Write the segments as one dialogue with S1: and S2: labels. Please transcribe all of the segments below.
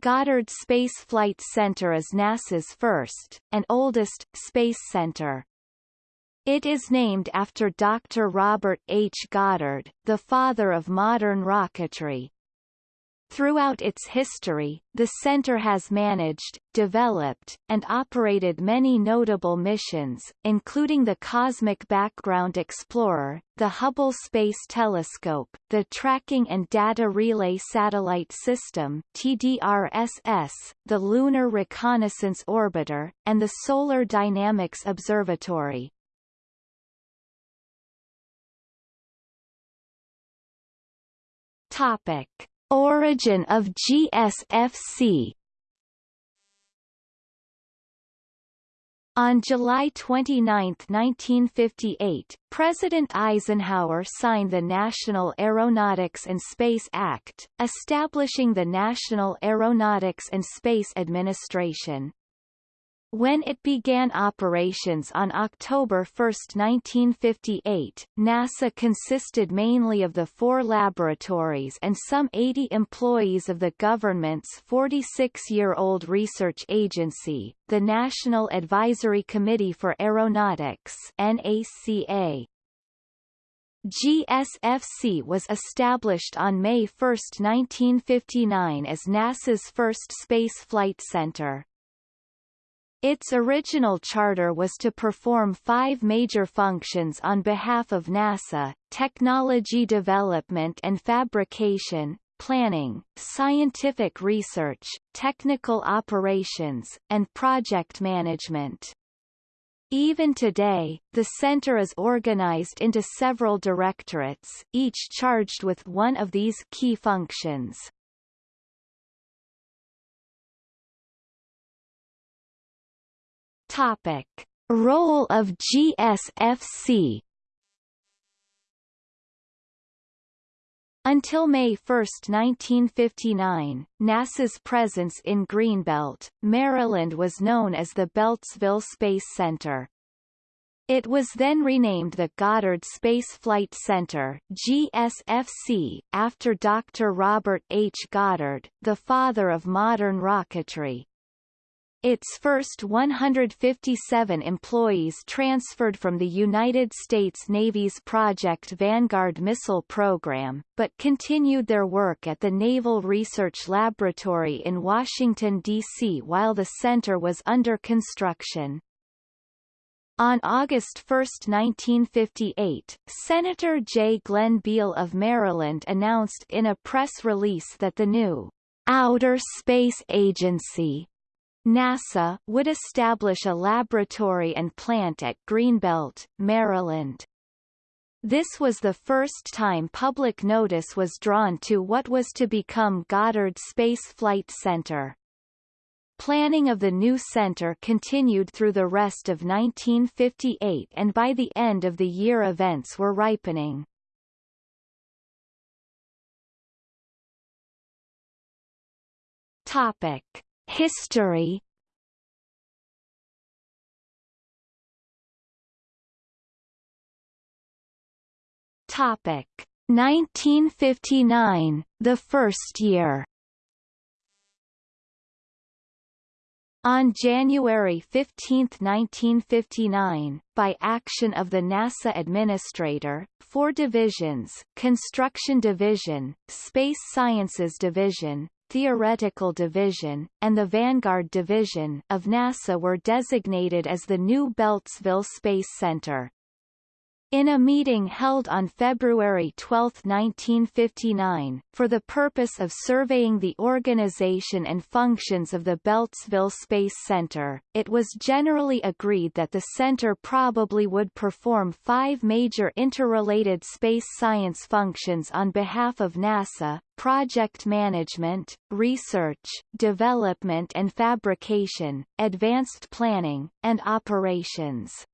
S1: Goddard Space Flight Center is NASA's first, and oldest, space center. It is named after Dr. Robert H. Goddard, the father of modern rocketry. Throughout its history, the center has managed, developed, and operated many notable missions, including the Cosmic Background Explorer, the Hubble Space Telescope, the Tracking and Data Relay Satellite System TDRSS, the Lunar Reconnaissance Orbiter, and the Solar Dynamics Observatory. Topic. Origin of GSFC On July 29, 1958, President Eisenhower signed the National Aeronautics and Space Act, establishing the National Aeronautics and Space Administration. When it began operations on October 1, 1958, NASA consisted mainly of the four laboratories and some 80 employees of the government's 46-year-old research agency, the National Advisory Committee for Aeronautics NACA. GSFC was established on May 1, 1959 as NASA's first space flight center. Its original charter was to perform five major functions on behalf of NASA, technology development and fabrication, planning, scientific research, technical operations, and project management. Even today, the center is organized into several directorates, each charged with one of these key functions. Topic. Role of GSFC Until May 1, 1959, NASA's presence in Greenbelt, Maryland was known as the Beltsville Space Center. It was then renamed the Goddard Space Flight Center GSFC, after Dr. Robert H. Goddard, the father of modern rocketry. Its first 157 employees transferred from the United States Navy's Project Vanguard missile program, but continued their work at the Naval Research Laboratory in Washington, D.C. while the center was under construction. On August 1, 1958, Senator J. Glenn Beall of Maryland announced in a press release that the new Outer Space Agency NASA would establish a laboratory and plant at Greenbelt, Maryland. This was the first time public notice was drawn to what was to become Goddard Space Flight Center. Planning of the new center continued through the rest of 1958 and by the end of the year events were ripening. Topic. History Topic 1959, the first year. On January 15, 1959, by action of the NASA Administrator, four divisions Construction Division, Space Sciences Division, Theoretical Division, and the Vanguard Division of NASA were designated as the new Beltsville Space Center. In a meeting held on February 12, 1959, for the purpose of surveying the organization and functions of the Beltsville Space Center, it was generally agreed that the center probably would perform five major interrelated space science functions on behalf of NASA, project management, research, development and fabrication, advanced planning, and operations.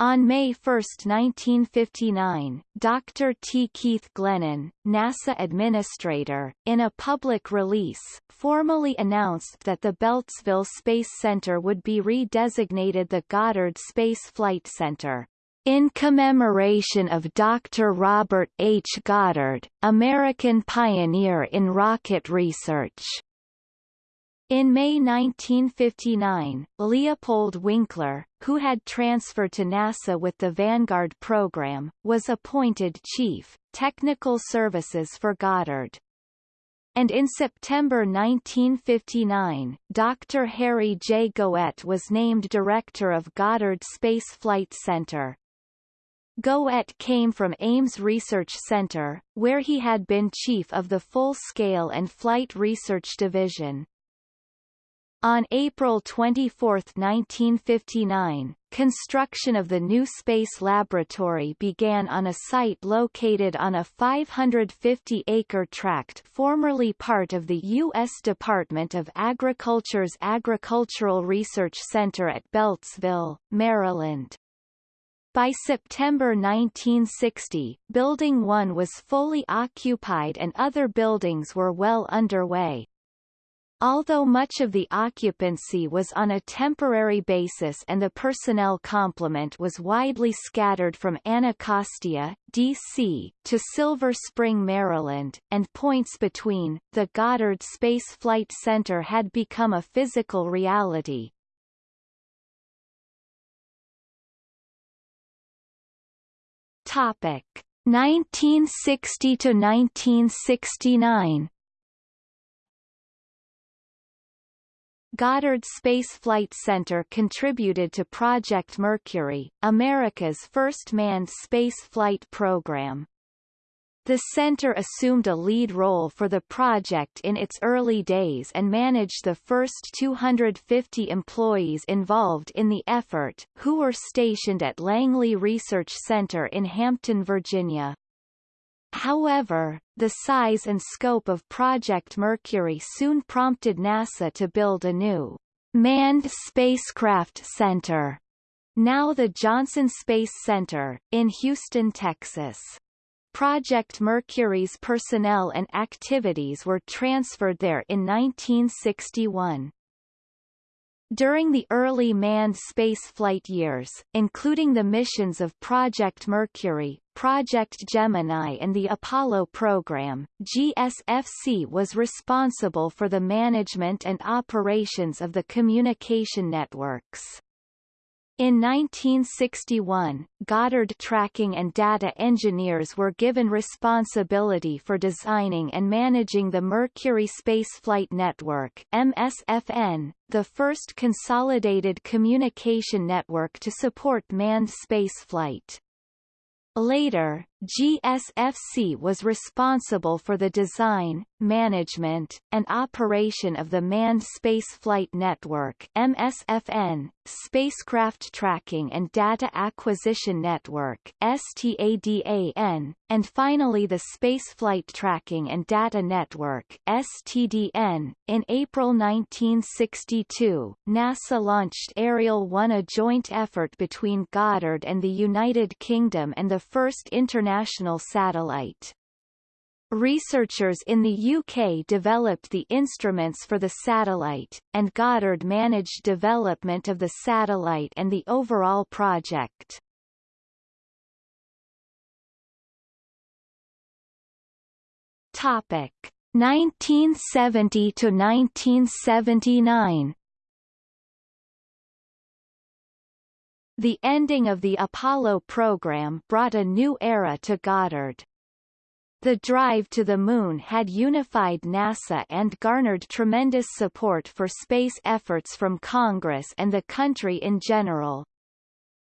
S1: On May 1, 1959, Dr. T. Keith Glennan, NASA administrator, in a public release, formally announced that the Beltsville Space Center would be redesignated the Goddard Space Flight Center. In commemoration of Dr. Robert H. Goddard, American pioneer in rocket research. In May 1959, Leopold Winkler, who had transferred to NASA with the Vanguard program, was appointed Chief, Technical Services for Goddard. And in September 1959, Dr. Harry J. Goett was named Director of Goddard Space Flight Center. Goett came from Ames Research Center, where he had been chief of the Full-Scale and Flight Research Division. On April 24, 1959, construction of the new space laboratory began on a site located on a 550-acre tract formerly part of the U.S. Department of Agriculture's Agricultural Research Center at Beltsville, Maryland. By September 1960, Building 1 was fully occupied and other buildings were well underway. Although much of the occupancy was on a temporary basis and the personnel complement was widely scattered from Anacostia, D.C., to Silver Spring, Maryland, and points between, the Goddard Space Flight Center had become a physical reality. Topic 1960 to 1969 Goddard Space Flight Center contributed to Project Mercury, America's first manned space flight program. The center assumed a lead role for the project in its early days and managed the first 250 employees involved in the effort, who were stationed at Langley Research Center in Hampton, Virginia. However, the size and scope of Project Mercury soon prompted NASA to build a new manned spacecraft center, now the Johnson Space Center, in Houston, Texas. Project Mercury's personnel and activities were transferred there in 1961. During the early manned spaceflight years, including the missions of Project Mercury, Project Gemini and the Apollo program, GSFC was responsible for the management and operations of the communication networks. In 1961, Goddard tracking and data engineers were given responsibility for designing and managing the Mercury Spaceflight Network MSFN, the first consolidated communication network to support manned spaceflight. Later, GSFC was responsible for the design, management, and operation of the Manned Spaceflight Network MSFN, Spacecraft Tracking and Data Acquisition Network STADAN, and finally the Spaceflight Tracking and Data Network STDN. In April 1962, NASA launched Ariel 1 a joint effort between Goddard and the United Kingdom and the first international international satellite. Researchers in the UK developed the instruments for the satellite, and Goddard managed development of the satellite and the overall project. Topic 1970 to 1979 The ending of the Apollo program brought a new era to Goddard. The drive to the Moon had unified NASA and garnered tremendous support for space efforts from Congress and the country in general.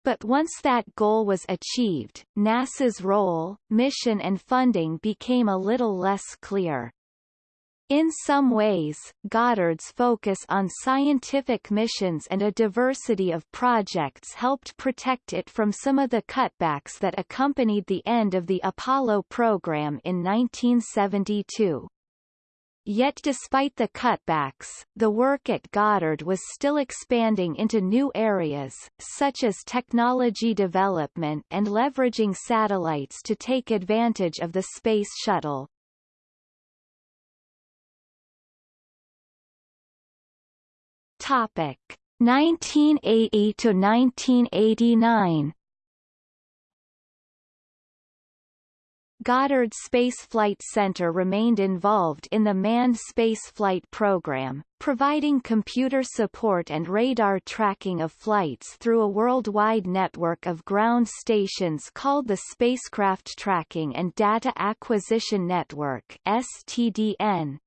S1: But once that goal was achieved, NASA's role, mission and funding became a little less clear. In some ways, Goddard's focus on scientific missions and a diversity of projects helped protect it from some of the cutbacks that accompanied the end of the Apollo program in 1972. Yet despite the cutbacks, the work at Goddard was still expanding into new areas, such as technology development and leveraging satellites to take advantage of the Space Shuttle. Topic 1980 to 1989. Goddard Space Flight Center remained involved in the manned spaceflight program, providing computer support and radar tracking of flights through a worldwide network of ground stations called the Spacecraft Tracking and Data Acquisition Network STDN.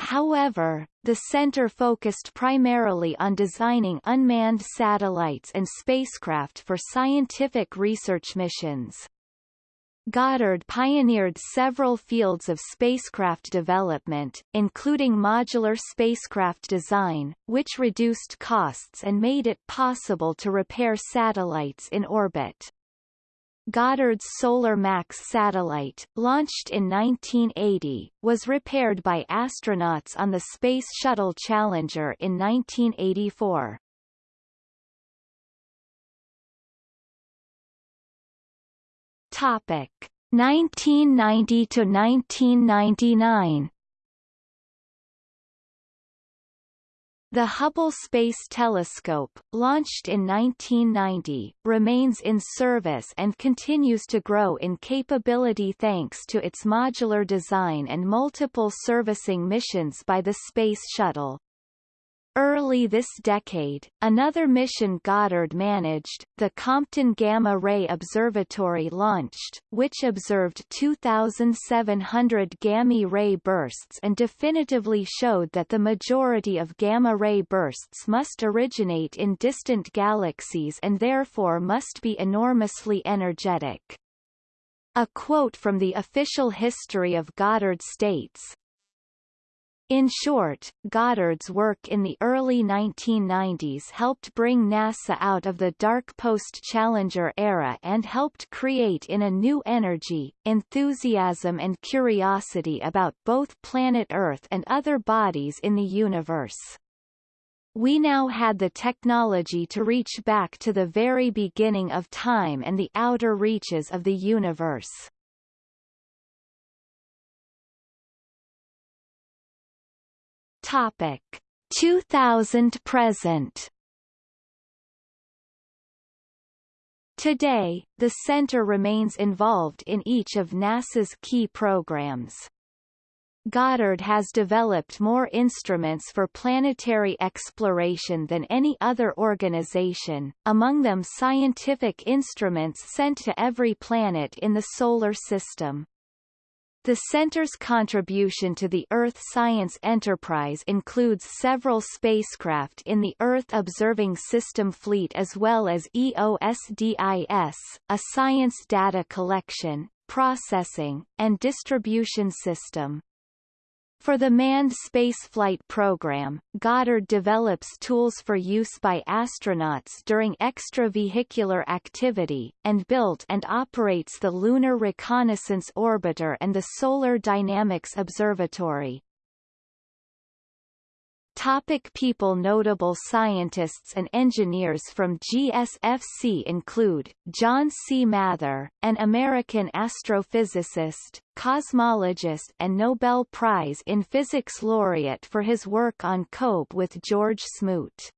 S1: However, the center focused primarily on designing unmanned satellites and spacecraft for scientific research missions. Goddard pioneered several fields of spacecraft development, including modular spacecraft design, which reduced costs and made it possible to repair satellites in orbit. Goddard's Solar Max satellite, launched in 1980, was repaired by astronauts on the Space Shuttle Challenger in 1984. Topic 1990 to 1999 The Hubble Space Telescope, launched in 1990, remains in service and continues to grow in capability thanks to its modular design and multiple servicing missions by the Space Shuttle. Early this decade, another mission Goddard managed, the Compton Gamma Ray Observatory launched, which observed 2,700 gamma ray bursts and definitively showed that the majority of gamma ray bursts must originate in distant galaxies and therefore must be enormously energetic. A quote from the official history of Goddard states, in short, Goddard's work in the early 1990s helped bring NASA out of the dark post-Challenger era and helped create in a new energy, enthusiasm and curiosity about both planet Earth and other bodies in the universe. We now had the technology to reach back to the very beginning of time and the outer reaches of the universe. Topic 2000 present Today, the center remains involved in each of NASA's key programs. Goddard has developed more instruments for planetary exploration than any other organization, among them scientific instruments sent to every planet in the Solar System. The center's contribution to the Earth science enterprise includes several spacecraft in the Earth Observing System fleet as well as EOSDIS, a science data collection, processing, and distribution system. For the manned spaceflight program, Goddard develops tools for use by astronauts during extravehicular activity, and built and operates the Lunar Reconnaissance Orbiter and the Solar Dynamics Observatory. Topic people Notable scientists and engineers from GSFC include, John C. Mather, an American astrophysicist, cosmologist and Nobel Prize in Physics laureate for his work on COBE with George Smoot.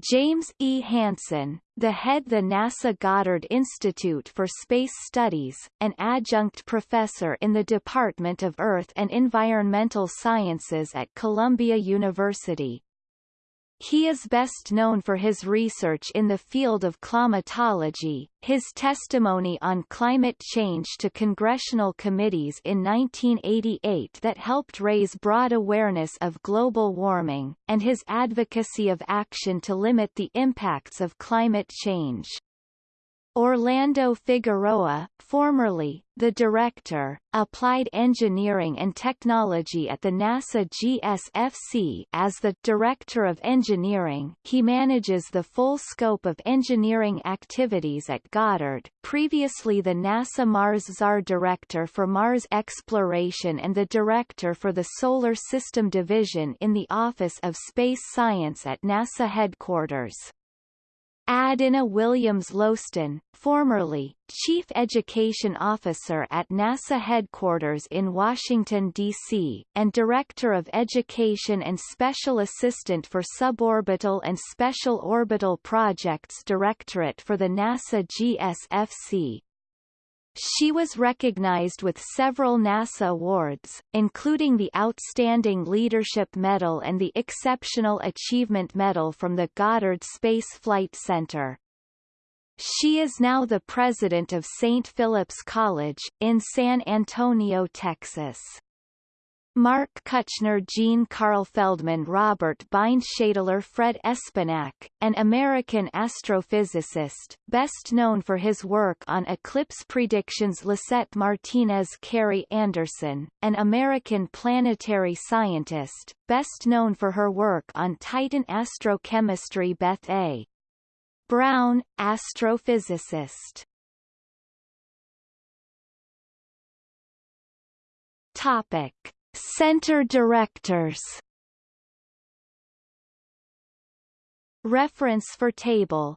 S1: James E. Hansen, the head of the NASA Goddard Institute for Space Studies, an adjunct professor in the Department of Earth and Environmental Sciences at Columbia University. He is best known for his research in the field of climatology, his testimony on climate change to congressional committees in 1988 that helped raise broad awareness of global warming, and his advocacy of action to limit the impacts of climate change. Orlando Figueroa, formerly, the Director, Applied Engineering and Technology at the NASA GSFC as the Director of Engineering he manages the full scope of engineering activities at Goddard, previously the NASA Mars Czar Director for Mars Exploration and the Director for the Solar System Division in the Office of Space Science at NASA headquarters. Adena Williams-Loston, formerly, Chief Education Officer at NASA headquarters in Washington, D.C., and Director of Education and Special Assistant for Suborbital and Special Orbital Projects Directorate for the NASA GSFC. She was recognized with several NASA awards, including the Outstanding Leadership Medal and the Exceptional Achievement Medal from the Goddard Space Flight Center. She is now the president of St. Philip's College, in San Antonio, Texas. Mark Kuchner Gene Carl Feldman Robert Bind Fred Espenak, an American astrophysicist, best known for his work on eclipse predictions Lisette Martinez Carrie Anderson, an American planetary scientist, best known for her work on Titan astrochemistry Beth A. Brown, astrophysicist Topic Center directors. Reference for table